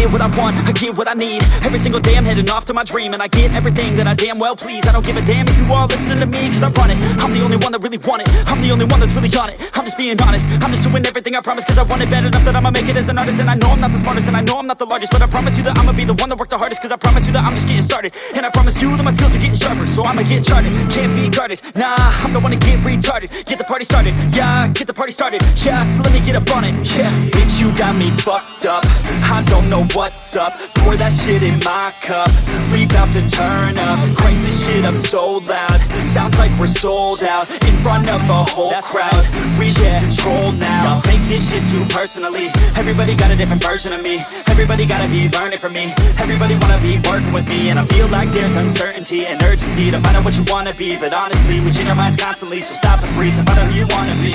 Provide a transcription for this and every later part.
get what I want, I get what I need. Every single day I'm heading off to my dream And I get everything that I damn well please. I don't give a damn if you all listening to me Cause I run it, I'm the only one that really want it. I'm the only one that's really on it, I'm just being honest. I'm just doing everything I promise Cause I want it bad enough that I'ma make it as an artist. And I know I'm not the smartest and I know I'm not the largest But I promise you that I'ma be the one that worked the hardest Cause I promise you that I'm just getting started. And I promise you that my skills are getting sharper So I'ma get charted, can't be guarded. Nah, I'm the one to get retarded. Get the party started, yeah, get the party started. Yeah, so let me get up on it, yeah. Bitch, you got me fucked up. I don't know what's up? Pour that shit in my cup. We bout to turn up. Crank this shit up so loud. Sounds like we're sold out In front of a whole That's crowd. right. We yeah. lose control now. Y'all take this shit too personally. Everybody got a different version of me. Everybody gotta be learning from me. Everybody wanna be working with me. And I feel like there's uncertainty and urgency To find out what you wanna be. But honestly, we change our minds constantly. So stop and breathe to find out who you wanna be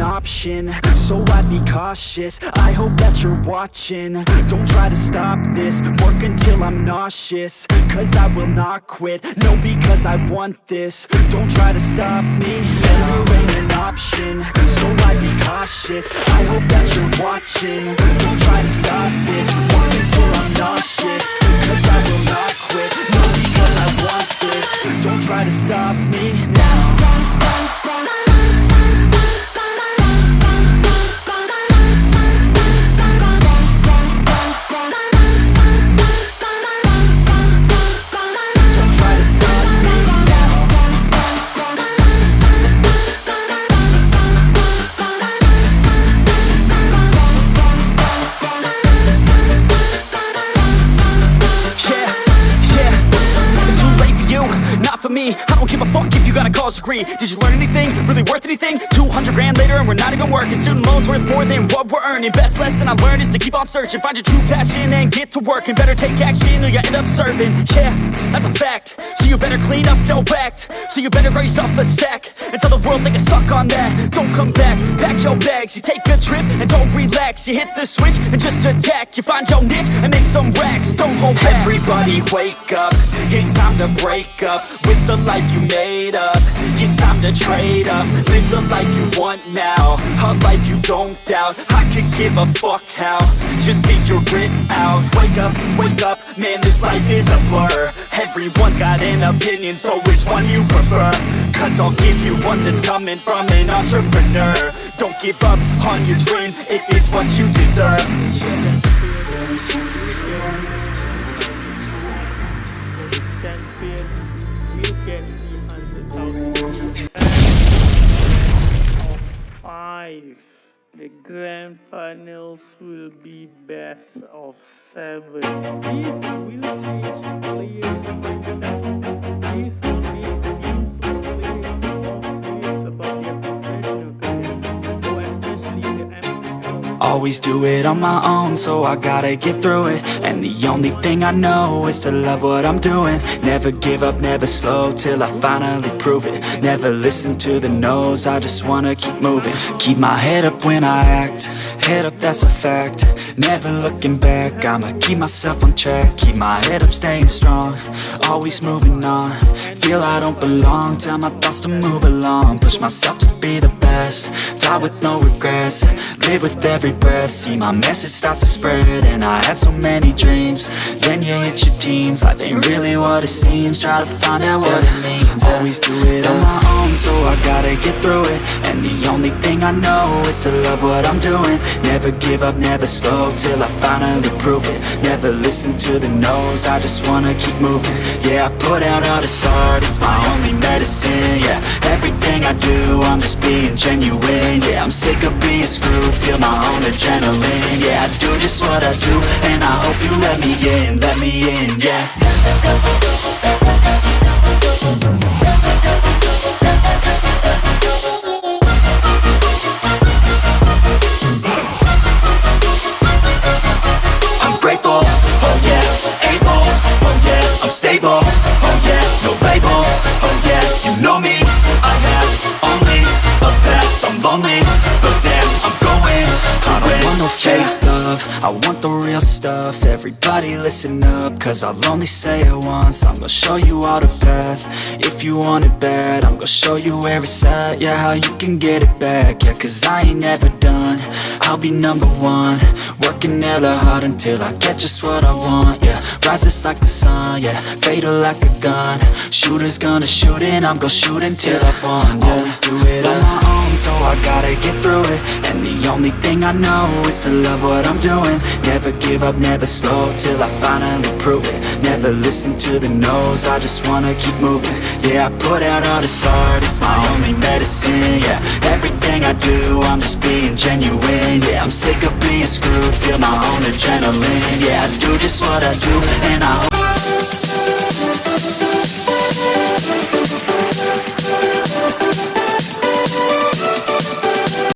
option. So I'd be cautious. I hope that you're watching. Don't try to stop this. Work until I'm nauseous. Cause I will not quit. No, because I want this. Don't try to stop me. Failure ain't an option. So I'd be cautious. I hope that you're watching. Don't try to stop this. Work until I'm nauseous. Cause I will not quit. No, because I want this. Don't try to stop me. Now college degree. Did you learn anything? Really worth anything? 200 grand later and we're not even working. Student loans worth more than what we're earning. Best lesson I learned is to keep on searching. Find your true passion and get to work And better take action or you end up serving. Yeah, that's a fact. So you better clean up your act. So you better grow yourself a sack And tell the world they can suck on that. Don't come back, pack your bags. You take a trip and don't relax You hit the switch and just attack. You find your niche and make some racks. Don't hold back. Everybody wake up. It's time to break up With the life you made up. It's time to trade up. Live the life you want now. A life you don't doubt. I could give a fuck how. Just figure it out. Wake up, wake up. Man, this life is a blur. Everyone's got an opinion So which one you prefer? Cause I'll give you one that's coming from an entrepreneur Don't give up on your dream If it's what you deserve five. The grand finals will be best of seven. This Always do it on my own, so I gotta get through it. And the only thing I know is to love what I'm doing. Never give up, never slow till I finally prove it. Never listen to the no's, I just wanna keep moving. Keep my head up when I act, head up, that's a fact. Never looking back, I'ma keep myself on track. Keep my head up, staying strong, always moving on. Feel I don't belong, tell my thoughts to move along. Push myself to be the best, die with no regrets. Live with every breath, see my message start to spread. And I had so many dreams, then you hit your teens. Life ain't really what it seems, try to find out what it means. Always do it on my own, so I gotta get through it. And the only thing I know is to love what I'm doing. Never give up, never slow till I finally prove it Never listen to the no's, I just wanna keep moving Yeah, I put out all this it's my only medicine Yeah, everything I do, I'm just being genuine Yeah, I'm sick of being screwed, feel my own adrenaline Yeah, I do just what I do, and I hope you let me in, let me in, yeah no love. I want the real stuff. Everybody listen up Cause I'll only say it once. I'm gonna show you all the path. If you want it bad I'm gonna show you where it's at Yeah, how you can get it back. Yeah, cause I ain't never done. I'll be number one. Working hella hard until I get just what I want. Yeah, rises like the sun. Yeah, fatal like a gun. Shooters gonna shoot and I'm gonna shoot until I fall yeah. Always do it on uh. my own So I gotta get through it. And the only thing I know Is to love what I'm doing. Never give up, never slow Till I finally prove it. Never listen to the no's I just wanna keep moving. Yeah, I put out all this art It's my only medicine. Yeah, everything I do I'm just being genuine. Yeah, I'm sick of being screwed Feel my own adrenaline. Yeah, I do just what I do And I hope